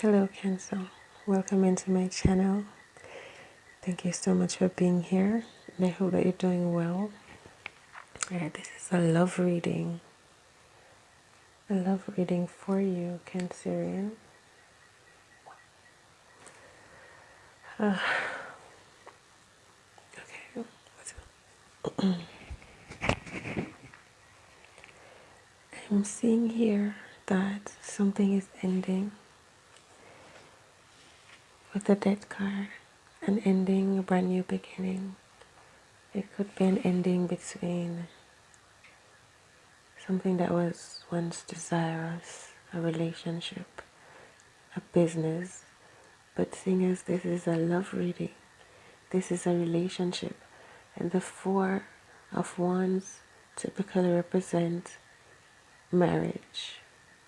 Hello, Cancer. Welcome into my channel. Thank you so much for being here. I hope that you're doing well. This is a love reading. A love reading for you, Cancerian. Uh, okay. I'm seeing here that something is ending with the death card, an ending, a brand new beginning. It could be an ending between something that was once desirous, a relationship, a business. But seeing as this is a love reading, this is a relationship, and the Four of Wands typically represent marriage,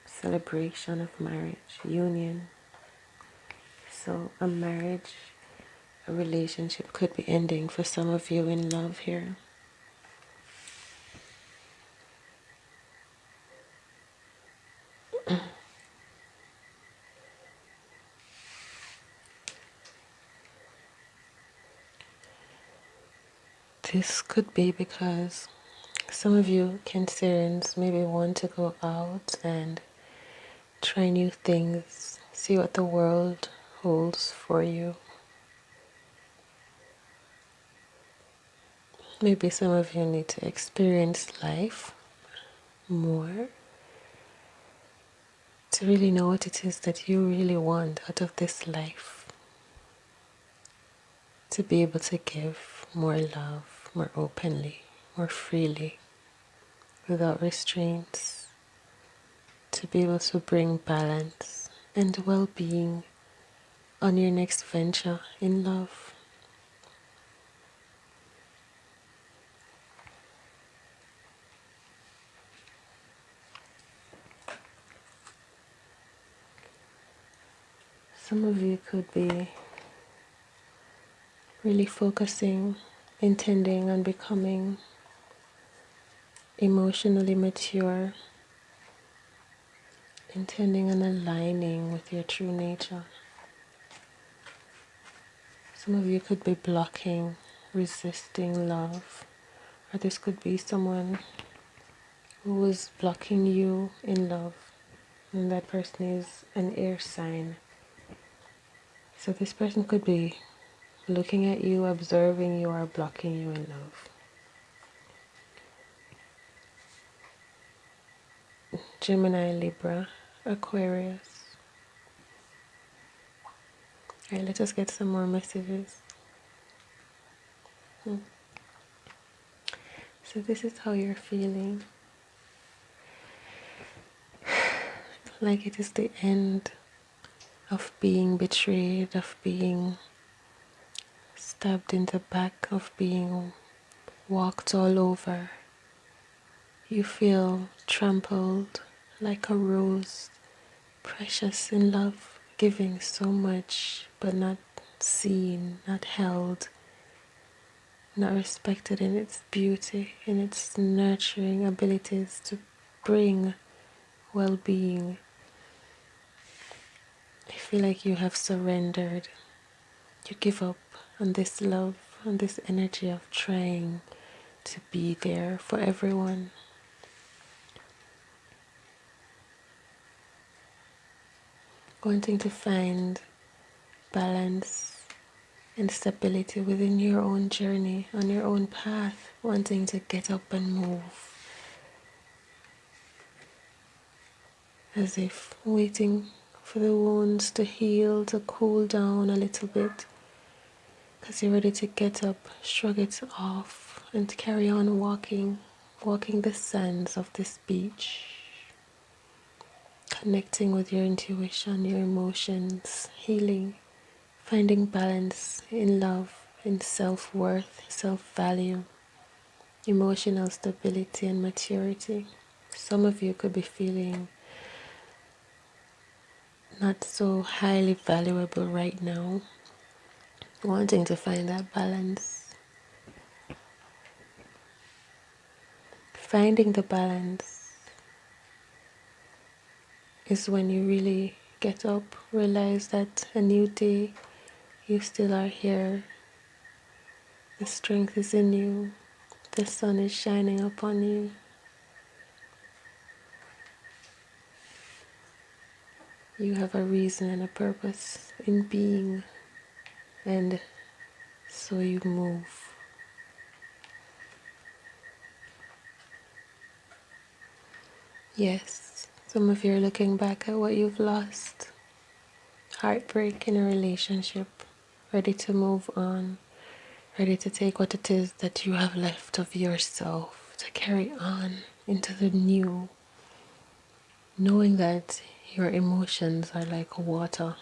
celebration of marriage, union, so a marriage, a relationship could be ending for some of you in love here. this could be because some of you Cancerians maybe want to go out and try new things, see what the world holds for you. Maybe some of you need to experience life more to really know what it is that you really want out of this life. To be able to give more love, more openly, more freely, without restraints. To be able to bring balance and well being on your next venture in love. Some of you could be really focusing, intending on becoming emotionally mature, intending on aligning with your true nature. Some of you could be blocking, resisting love, or this could be someone who was blocking you in love, and that person is an air sign. So this person could be looking at you, observing you, or blocking you in love. Gemini, Libra, Aquarius. Alright, let us get some more messages. Hmm. So, this is how you're feeling. like it is the end of being betrayed, of being stabbed in the back, of being walked all over. You feel trampled like a rose, precious in love giving so much but not seen, not held, not respected in its beauty, in its nurturing abilities to bring well being. I feel like you have surrendered. You give up on this love, on this energy of trying to be there for everyone. Wanting to find balance and stability within your own journey, on your own path, wanting to get up and move. As if waiting for the wounds to heal, to cool down a little bit. Because you're ready to get up, shrug it off, and carry on walking, walking the sands of this beach connecting with your intuition, your emotions, healing, finding balance in love, in self worth, self value, emotional stability, and maturity. Some of you could be feeling not so highly valuable right now, wanting to find that balance. Finding the balance is when you really get up, realize that a new day, you still are here. The strength is in you, the sun is shining upon you. You have a reason and a purpose in being, and so you move. Yes, some of you are looking back at what you've lost. Heartbreak in a relationship, ready to move on, ready to take what it is that you have left of yourself to carry on into the new, knowing that your emotions are like water,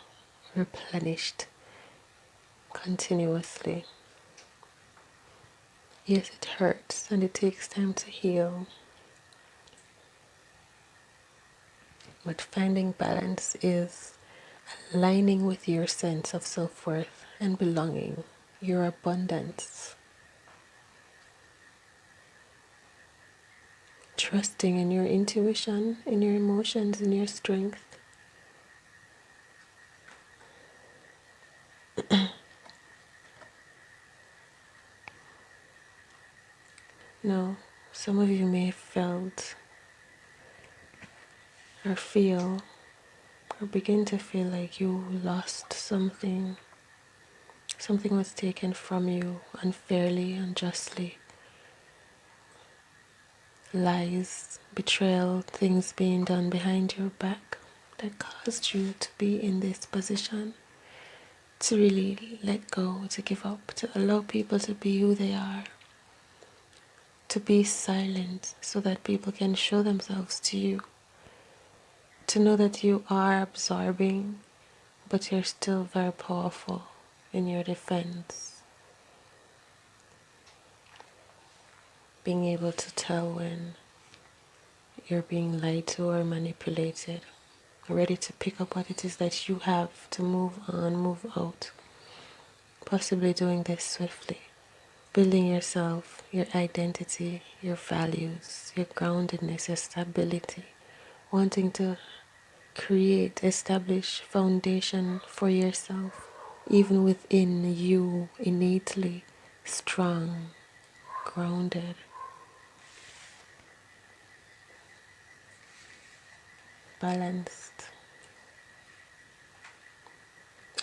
replenished continuously. Yes, it hurts and it takes time to heal. But finding balance is aligning with your sense of self worth and belonging, your abundance. Trusting in your intuition, in your emotions, in your strength. now, some of you may have felt or feel or begin to feel like you lost something. Something was taken from you unfairly, unjustly. Lies, betrayal, things being done behind your back that caused you to be in this position. To really let go, to give up, to allow people to be who they are. To be silent so that people can show themselves to you to know that you are absorbing, but you're still very powerful in your defense. Being able to tell when you're being lied to or manipulated, ready to pick up what it is that you have to move on, move out. Possibly doing this swiftly, building yourself, your identity, your values, your groundedness, your stability wanting to create, establish foundation for yourself, even within you, innately strong, grounded. Balanced,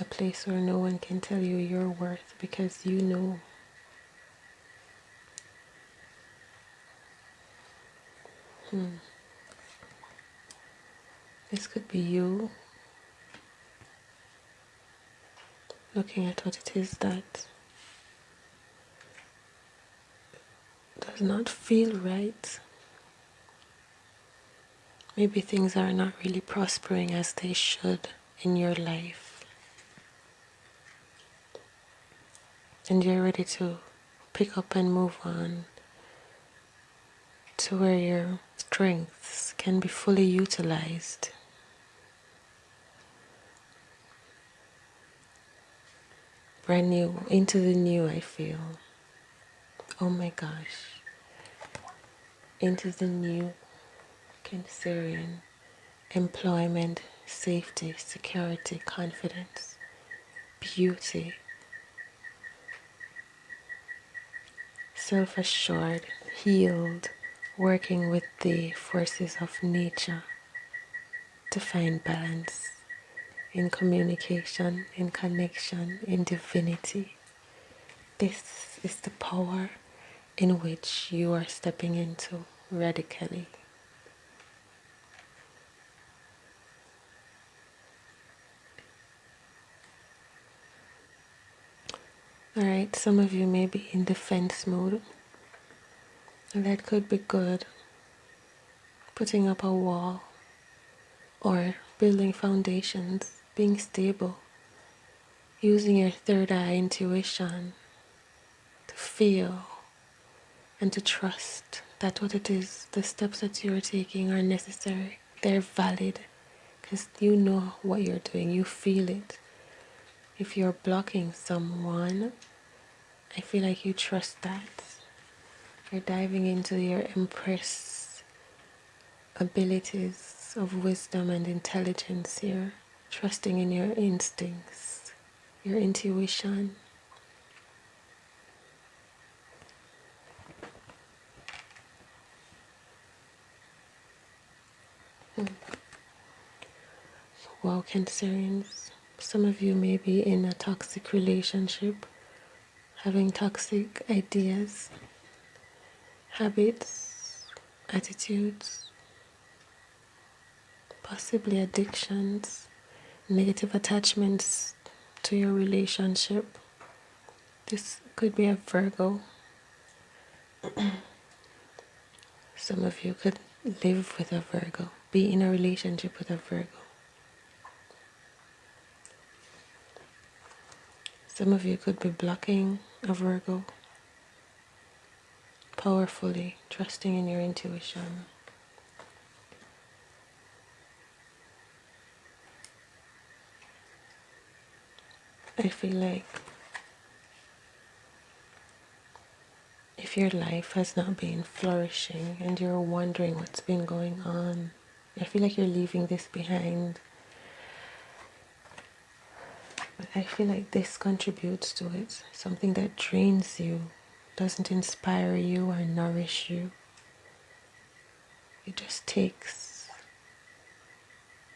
a place where no one can tell you your worth because you know Hmm. This could be you looking at what it is that does not feel right. Maybe things are not really prospering as they should in your life. And you're ready to pick up and move on to where your strengths can be fully utilized. Brand new, into the new, I feel. Oh my gosh. Into the new Cancerian employment, safety, security, confidence, beauty, self assured, healed, working with the forces of nature to find balance in communication, in connection, in divinity. This is the power in which you are stepping into radically. Alright, some of you may be in defense mode, and that could be good. Putting up a wall or building foundations being stable, using your third eye intuition to feel and to trust that what it is, the steps that you are taking are necessary, they're valid, because you know what you're doing, you feel it. If you're blocking someone, I feel like you trust that. You're diving into your Empress abilities of wisdom and intelligence here, trusting in your instincts, your intuition. Hmm. Wow, Cancerians, some of you may be in a toxic relationship, having toxic ideas, habits, attitudes, possibly addictions, negative attachments to your relationship. This could be a Virgo. Some of you could live with a Virgo, be in a relationship with a Virgo. Some of you could be blocking a Virgo powerfully, trusting in your intuition. I feel like if your life has not been flourishing and you're wondering what's been going on, I feel like you're leaving this behind. But I feel like this contributes to it. Something that drains you, doesn't inspire you or nourish you. It just takes.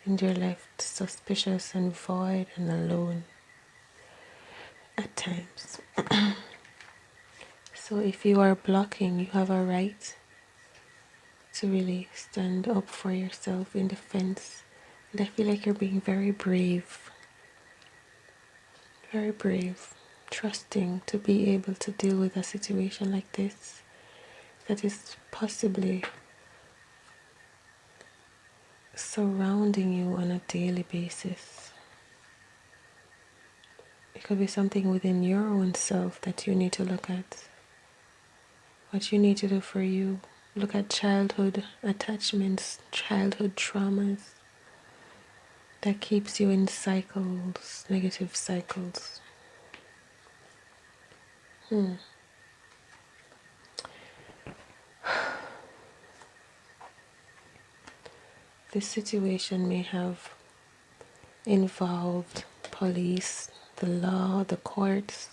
And you're left suspicious and void and alone at times. so if you are blocking, you have a right to really stand up for yourself in defense. And I feel like you're being very brave. Very brave. Trusting to be able to deal with a situation like this that is possibly surrounding you on a daily basis. Could be something within your own self that you need to look at. What you need to do for you. Look at childhood attachments, childhood traumas that keeps you in cycles, negative cycles. Hmm. This situation may have involved police, the law, the courts.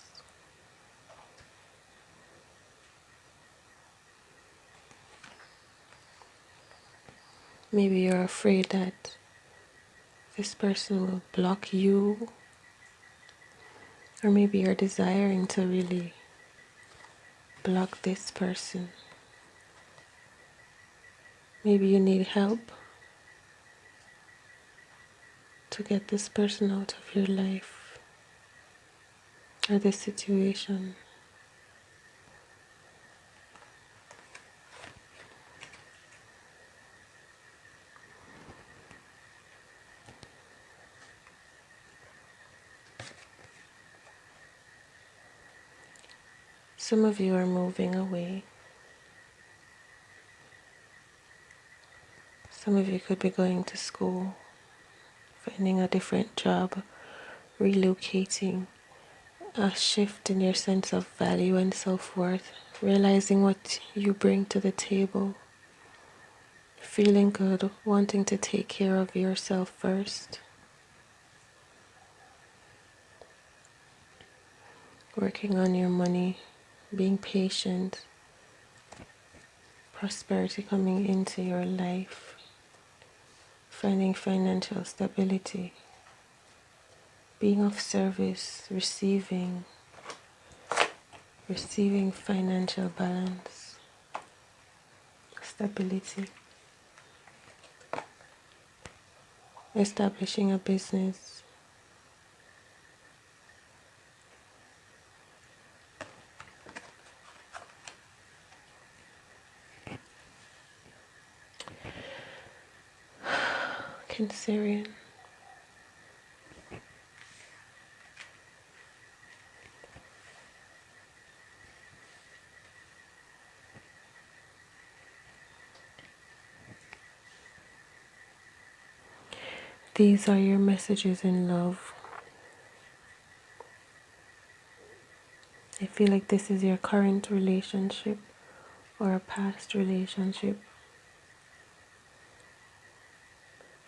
Maybe you're afraid that this person will block you, or maybe you're desiring to really block this person. Maybe you need help to get this person out of your life or the situation. Some of you are moving away. Some of you could be going to school, finding a different job, relocating a shift in your sense of value and self worth, realizing what you bring to the table, feeling good, wanting to take care of yourself first, working on your money, being patient, prosperity coming into your life, finding financial stability being of service, receiving, receiving financial balance, stability, establishing a business. Cancerian. These are your messages in love. I feel like this is your current relationship or a past relationship.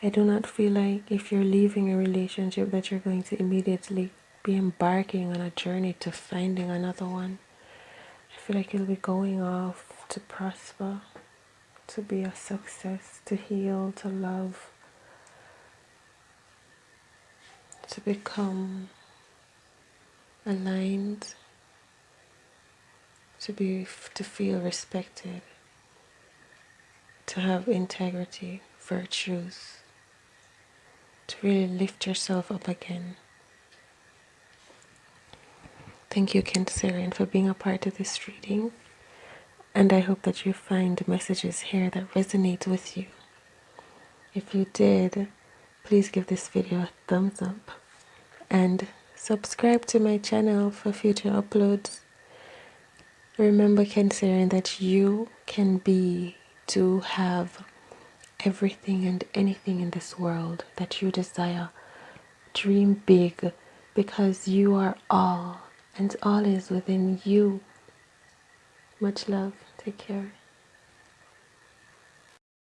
I do not feel like if you're leaving a relationship that you're going to immediately be embarking on a journey to finding another one. I feel like you'll be going off to prosper, to be a success, to heal, to love, to become aligned, to be to feel respected, to have integrity, virtues, to really lift yourself up again. Thank you, Kent Cancerian, for being a part of this reading. And I hope that you find messages here that resonate with you. If you did, please give this video a thumbs up and subscribe to my channel for future uploads. Remember, Cancerian, that you can be to have everything and anything in this world that you desire. Dream big because you are all, and all is within you. Much love. Take care.